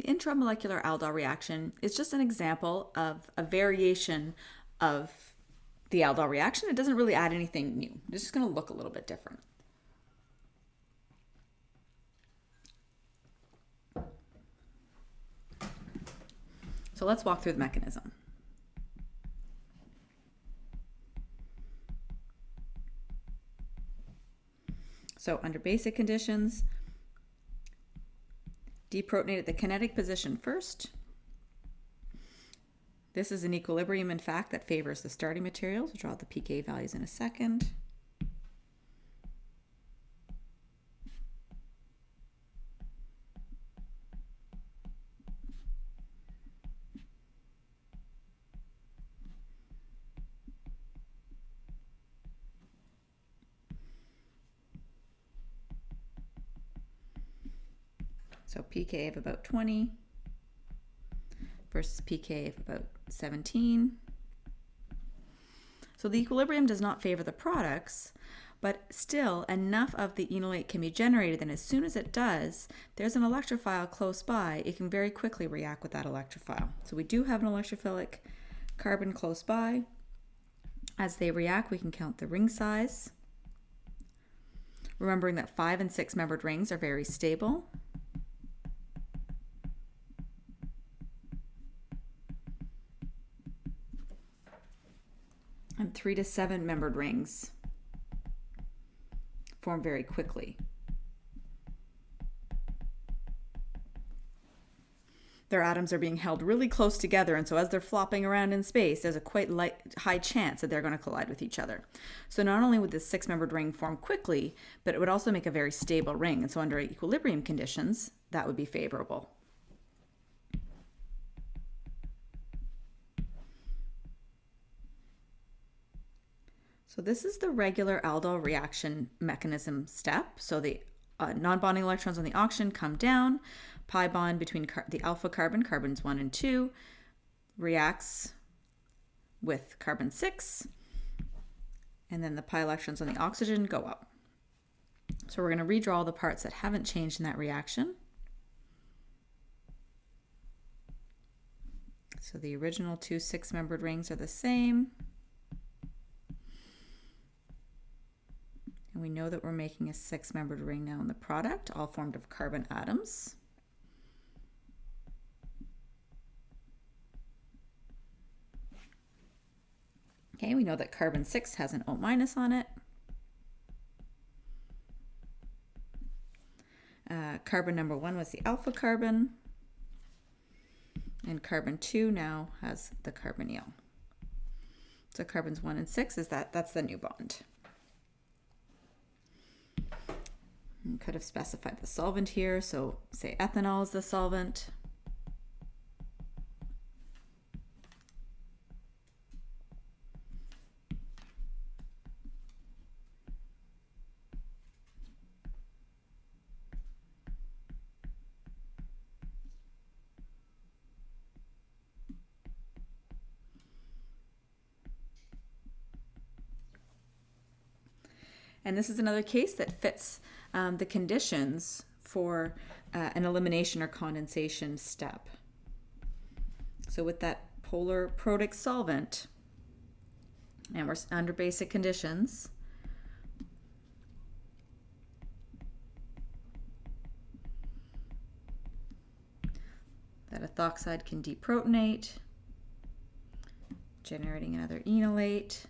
The intramolecular aldol reaction is just an example of a variation of the aldol reaction. It doesn't really add anything new. It's just going to look a little bit different. So let's walk through the mechanism. So under basic conditions, deprotonate at the kinetic position first. This is an equilibrium, in fact, that favors the starting materials. We'll draw the pK values in a second. So pK of about 20 versus pK of about 17. So the equilibrium does not favor the products, but still enough of the enolate can be generated that as soon as it does, there's an electrophile close by, it can very quickly react with that electrophile. So we do have an electrophilic carbon close by. As they react, we can count the ring size. Remembering that five and six membered rings are very stable. And three to seven membered rings form very quickly. Their atoms are being held really close together, and so as they're flopping around in space, there's a quite light, high chance that they're going to collide with each other. So not only would this six-membered ring form quickly, but it would also make a very stable ring, and so under equilibrium conditions, that would be favorable. So this is the regular aldol reaction mechanism step. So the uh, non-bonding electrons on the oxygen come down, pi bond between the alpha carbon, carbons 1 and 2, reacts with carbon 6, and then the pi electrons on the oxygen go up. So we're going to redraw the parts that haven't changed in that reaction. So the original two six-membered rings are the same. We know that we're making a six-membered ring now in the product, all formed of carbon atoms. Okay, we know that carbon 6 has an O minus on it. Uh, carbon number 1 was the alpha carbon. And carbon 2 now has the carbonyl. So carbons 1 and 6 is that, that's the new bond. Could have specified the solvent here. So say ethanol is the solvent. And this is another case that fits um, the conditions for uh, an elimination or condensation step. So with that polar protic solvent, and we're under basic conditions, that ethoxide can deprotonate, generating another enolate.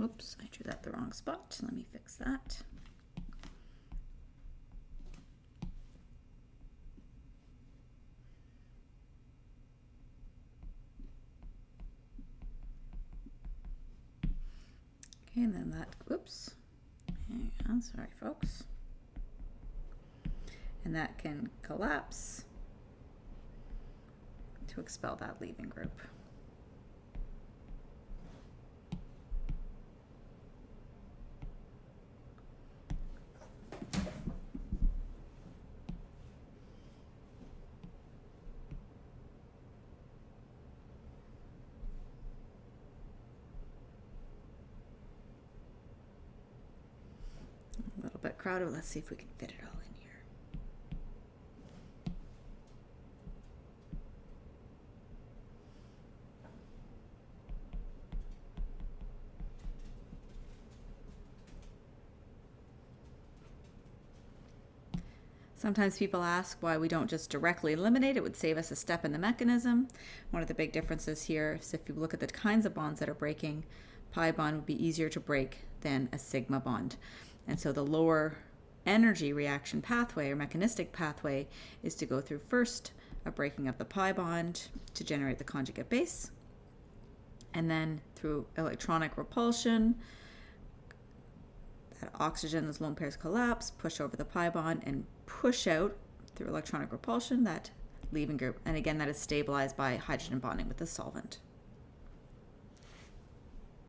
Oops, I drew that the wrong spot. Let me fix that. Okay, and then that, whoops, hang on, sorry folks. And that can collapse to expel that leaving group. Little. Let's see if we can fit it all in here. Sometimes people ask why we don't just directly eliminate. It would save us a step in the mechanism. One of the big differences here is if you look at the kinds of bonds that are breaking, pi bond would be easier to break than a sigma bond. And so the lower energy reaction pathway or mechanistic pathway is to go through first a breaking of the pi bond to generate the conjugate base, and then through electronic repulsion, that oxygen, those lone pairs collapse, push over the pi bond, and push out through electronic repulsion that leaving group. And again, that is stabilized by hydrogen bonding with the solvent.